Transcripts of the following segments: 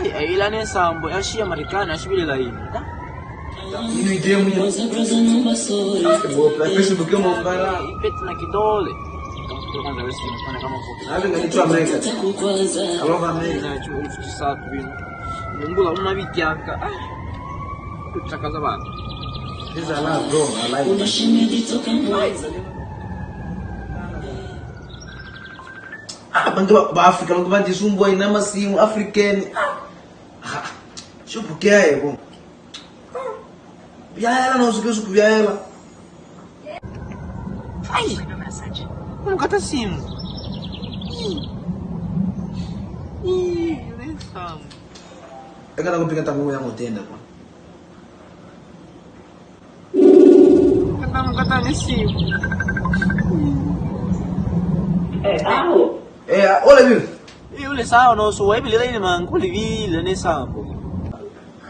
ai ai ila ne sambo yashiya marekani ashibilela yini ya. Bo Facebook mo mbala. ipeti na kidole Tafuta kwanza wewe simu fanya kama uko Hadi ngani America. Alova America. nacho elfu tisatu bino mungula una vityaka tutakaza bantu This a lot bro. I like it. Ah, bantu ba- ba Africa bantu bajisumbua ina masimu African. Ah. supu kɛ a ye não yala na suke supu yala ai mun ka taa sin e kana ko pika ta ko yango tenda kwa kata kata ni sim eh aho é ole bi e ole sao no não e bi le ni man ko le vi le ne sa po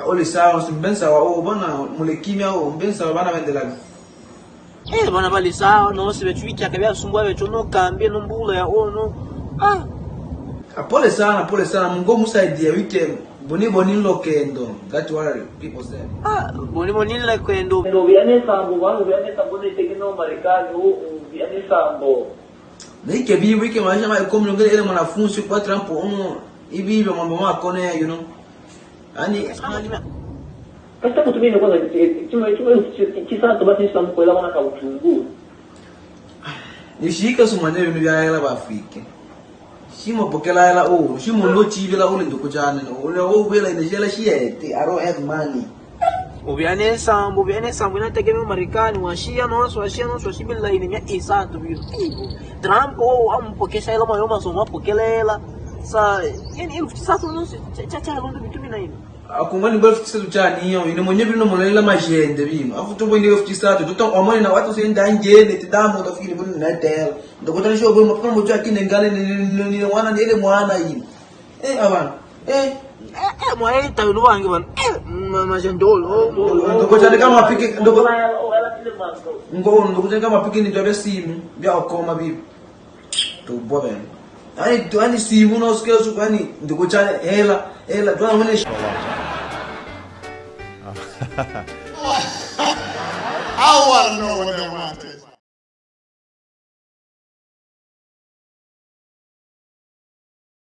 هقول ساعه مش بنسى وبنا ملكيميا وبنسى وبنا Eh bana bali no sibe twika kabya sumbwa betu no kambye no mbula ya ono ah. Oh, Apole ah. sana pole sana mungo musaidie weekend boni boni lokendo that what people say. Ah boni boni lokendo no viene sambo bana viene sambo ni tekino marekani u viene sambo. Nike bi wiki maisha ma ikomlongele ile mwanafunzi kwa Trump umu ibi hivyo mambo mako na you know. Yaani Kasta kutumia kwanza chuma chuma kisa to basi sambo kwa wana ka utungu. nishika sumane bintu bya hela bafike. Shimo pokela hela oh, shimo ndo chivela ule ndo kujana. Ule oh bela ine jela. I don't have money. ubyane sambo ubyane sambo inategemea marekani washia na noso washia na noso washibila ini mya isatu biyo trump o ampokesha ila mayo masomo apokelela sa yani elfu ini akungani bwa fitisa tuchani ine mwenye bino mulela majende bino afu tumbo ine fitisa tu tuta omoni na watu senda njene tidamu utafikiri bino na tel ndokotana sho bwo mapana kine ngale ni ni wana ni ile mwana hii eh abana eh. Eh mwaita yulu wange bana eh majendolo ndokotana kama apike ndoko ngo ndokotana kama apike ni twabe simu bya okoma bibi to bwa hani hani simu na usike suku hani ndikuchale hela hela twa ngone I want to know what they want.